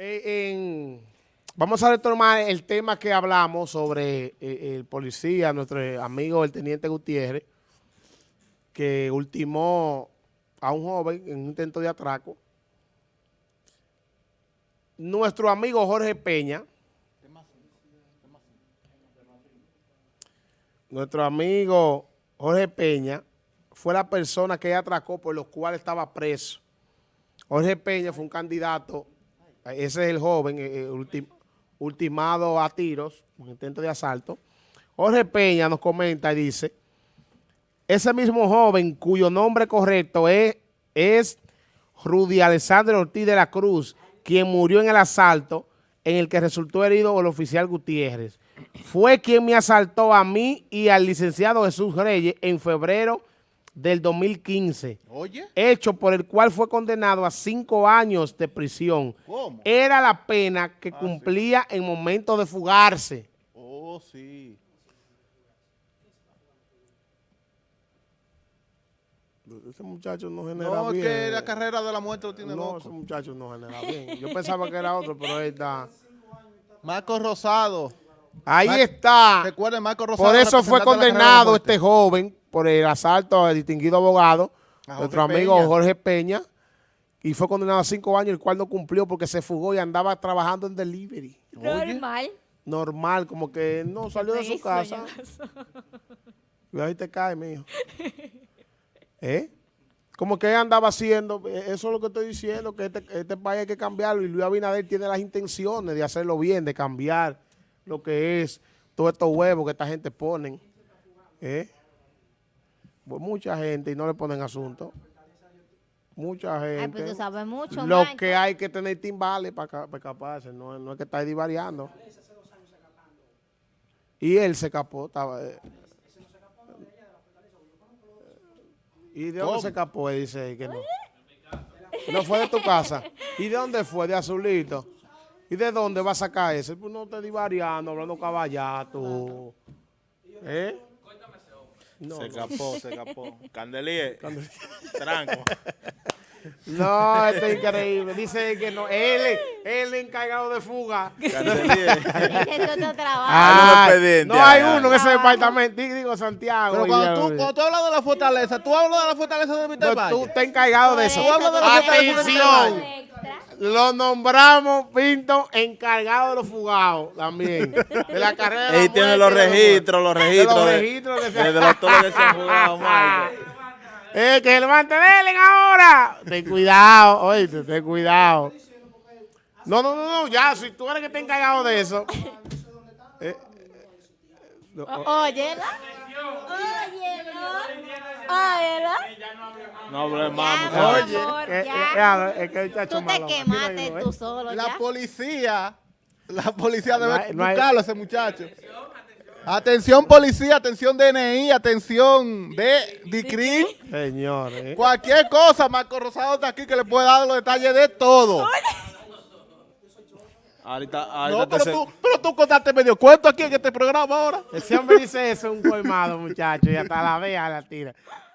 Eh, vamos a retomar el tema que hablamos sobre eh, el policía, nuestro amigo el teniente Gutiérrez, que ultimó a un joven en un intento de atraco. Nuestro amigo Jorge Peña, nuestro amigo Jorge Peña fue la persona que atracó por los cuales estaba preso. Jorge Peña fue un candidato, ese es el joven, eh, eh, ultim- ultimado a tiros, un intento de asalto. Jorge Peña nos comenta y dice, ese mismo joven cuyo nombre correcto es, es Rudy Alexander Ortiz de la Cruz, quien murió en el asalto en el que resultó herido el oficial Gutiérrez. Fue quien me asaltó a mí y al licenciado Jesús Reyes en febrero del 2015 Oye, hecho por el cual fue condenado a cinco años de prisión. ¿cómo? Era la pena que cumplía en momento de fugarse. Oh, sí. Ese muchacho no genera No, es bien. que la carrera de la muerte lo tiene No, ese loco. muchacho no genera bien. Yo pensaba que era otro, pero él está... Marco Rosado. Ahí Mar- está. Recuerden, Marco Rosado. Por eso fue condenado este joven por el asalto al distinguido abogado, nuestro amigo Peña. Jorge Peña, y fue condenado a cinco años, el cual no cumplió porque se fugó y andaba trabajando en delivery. Normal. Normal, como que no salió de su casa. Y ahí te cae, mijo. ¿Eh? Como que él andaba haciendo, eh, eso es lo que estoy diciendo, que este, este país hay que cambiarlo y Luis Abinader tiene las intenciones de hacerlo bien, de cambiar lo que es todos estos huevos que esta gente ponen. ¿Eh? Pues mucha gente y no le ponen asunto. Mucha Ay, gente. pues tú sabes mucho, lo que hay que tener timbales para escaparse, no, no es que está divariando. Y él se escapó, estaba... eh, ¿Y de dónde ¿Cómo? se escapó? Él dice que no. No fue de tu casa. ¿Y de dónde fue? De Azulito. ¿Y de dónde va a sacar ese? Pues no te divariando, hablando caballato. ¿Eh? No, se no. escapó, se escapó. Candelier, tranco. No, esto es increíble. Dice que no. Él, es- él es encargado de fuga. Candelier. Ah, no hay ay, uno en ese departamento. Digo, Santiago. Pero cuando tú, cuando tú hablas de la fortaleza, tú hablas de la fortaleza de Víctor no, Valle. tú estás encargado de eso. Atención. Lo nombramos, Pinto, encargado de los fugados también. De la carrera. Ahí tiene los registros, los De los registros. de- registros que se- de, de los todos que se han jugado, Michael. Eh, que se levante Delen ahora. Ten cuidado, oíste, ten cuidado. No, no, no, no, ya, si tú eres que está encargado de eso. Eh, no, O- Óyela. Óyela. Óyela. No hables más, amor, eh, eh, es que el chacho Tú te quemaste uno, ¿eh? tú solo La ya. policía, la policía debe No hay- no hay- buscarlo a ese muchacho. Atención policía, atención DNI, atención de DICRIM. Señor, eh. Cualquier cosa, Marco Rosado está aquí que le puede dar los detalles de todo. Ahorita, ahorita No, te pero se- tú, tú contaste medio cuento aquí en este programa ahora. Ese hombre dice eso, un colmado, muchacho, y hasta la vea la tira.